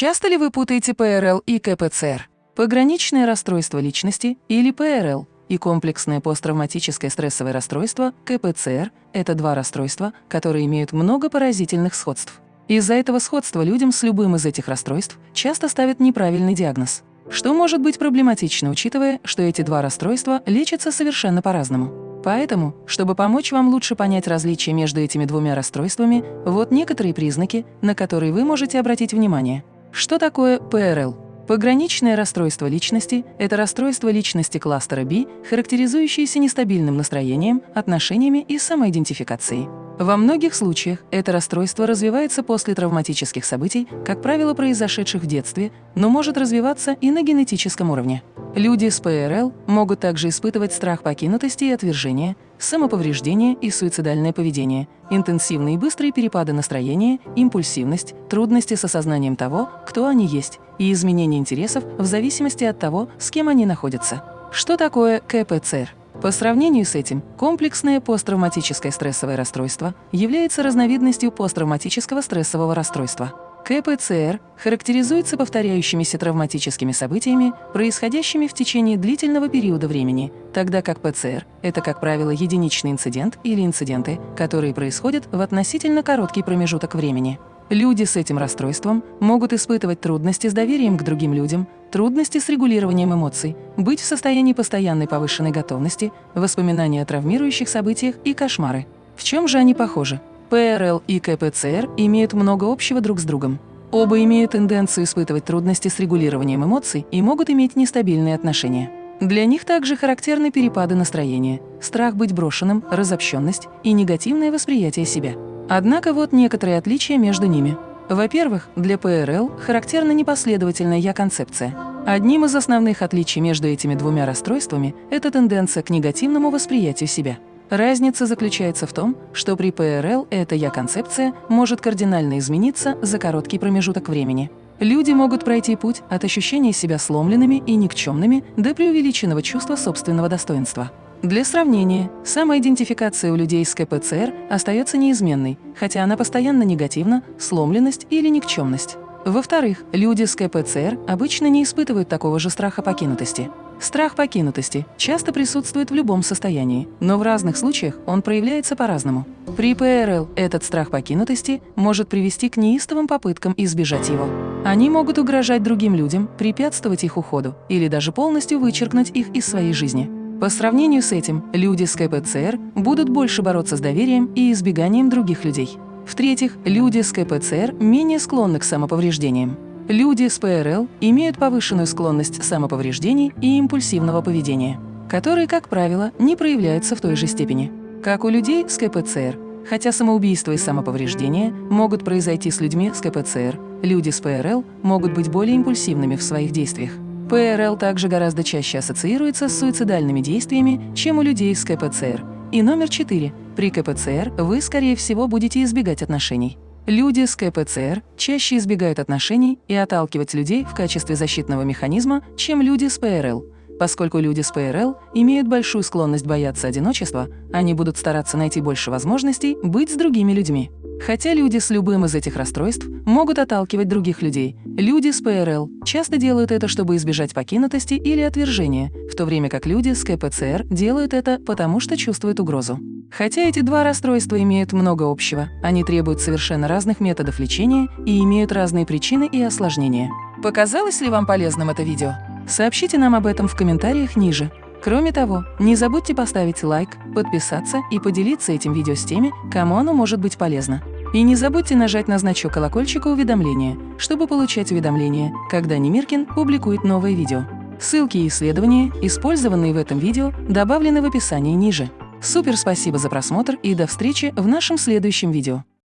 Часто ли вы путаете ПРЛ и КПЦР? Пограничное расстройство личности или ПРЛ и комплексное посттравматическое стрессовое расстройство КПЦР – это два расстройства, которые имеют много поразительных сходств. Из-за этого сходства людям с любым из этих расстройств часто ставят неправильный диагноз, что может быть проблематично, учитывая, что эти два расстройства лечатся совершенно по-разному. Поэтому, чтобы помочь вам лучше понять различия между этими двумя расстройствами, вот некоторые признаки, на которые вы можете обратить внимание. Что такое ПРЛ? Пограничное расстройство личности – это расстройство личности кластера B, характеризующееся нестабильным настроением, отношениями и самоидентификацией. Во многих случаях это расстройство развивается после травматических событий, как правило, произошедших в детстве, но может развиваться и на генетическом уровне. Люди с ПРЛ могут также испытывать страх покинутости и отвержения, самоповреждение и суицидальное поведение, интенсивные и быстрые перепады настроения, импульсивность, трудности с осознанием того, кто они есть, и изменение интересов в зависимости от того, с кем они находятся. Что такое КПЦР? По сравнению с этим, комплексное посттравматическое стрессовое расстройство является разновидностью посттравматического стрессового расстройства. КПЦР характеризуется повторяющимися травматическими событиями, происходящими в течение длительного периода времени, тогда как ПЦР – это, как правило, единичный инцидент или инциденты, которые происходят в относительно короткий промежуток времени. Люди с этим расстройством могут испытывать трудности с доверием к другим людям, трудности с регулированием эмоций, быть в состоянии постоянной повышенной готовности, воспоминания о травмирующих событиях и кошмары. В чем же они похожи? ПРЛ и КПЦР имеют много общего друг с другом. Оба имеют тенденцию испытывать трудности с регулированием эмоций и могут иметь нестабильные отношения. Для них также характерны перепады настроения, страх быть брошенным, разобщенность и негативное восприятие себя. Однако вот некоторые отличия между ними. Во-первых, для ПРЛ характерна непоследовательная «я-концепция». Одним из основных отличий между этими двумя расстройствами – это тенденция к негативному восприятию себя. Разница заключается в том, что при ПРЛ эта «я-концепция» может кардинально измениться за короткий промежуток времени. Люди могут пройти путь от ощущения себя сломленными и никчемными до преувеличенного чувства собственного достоинства. Для сравнения, самоидентификация у людей с КПЦР остается неизменной, хотя она постоянно негативна, сломленность или никчемность. Во-вторых, люди с КПЦР обычно не испытывают такого же страха покинутости. Страх покинутости часто присутствует в любом состоянии, но в разных случаях он проявляется по-разному. При ПРЛ этот страх покинутости может привести к неистовым попыткам избежать его. Они могут угрожать другим людям, препятствовать их уходу или даже полностью вычеркнуть их из своей жизни. По сравнению с этим, люди с КПЦР будут больше бороться с доверием и избеганием других людей. В-третьих, люди с КПЦР менее склонны к самоповреждениям. Люди с ПРЛ имеют повышенную склонность самоповреждений и импульсивного поведения, которые, как правило, не проявляются в той же степени. Как у людей с КПЦР, хотя самоубийство и самоповреждения могут произойти с людьми с КПЦР, люди с ПРЛ могут быть более импульсивными в своих действиях. ПРЛ также гораздо чаще ассоциируется с суицидальными действиями, чем у людей с КПЦР. И номер четыре. При КПЦР вы, скорее всего, будете избегать отношений. Люди с КПЦР чаще избегают отношений и отталкивать людей в качестве защитного механизма, чем люди с ПРЛ. Поскольку люди с ПРЛ имеют большую склонность бояться одиночества, они будут стараться найти больше возможностей быть с другими людьми. Хотя люди с любым из этих расстройств могут отталкивать других людей, люди с ПРЛ часто делают это, чтобы избежать покинутости или отвержения, в то время как люди с КПЦР делают это, потому что чувствуют угрозу. Хотя эти два расстройства имеют много общего, они требуют совершенно разных методов лечения и имеют разные причины и осложнения. Показалось ли вам полезным это видео? Сообщите нам об этом в комментариях ниже. Кроме того, не забудьте поставить лайк, подписаться и поделиться этим видео с теми, кому оно может быть полезно. И не забудьте нажать на значок колокольчика уведомления, чтобы получать уведомления, когда Немиркин публикует новые видео. Ссылки и исследования, использованные в этом видео, добавлены в описании ниже. Супер спасибо за просмотр и до встречи в нашем следующем видео.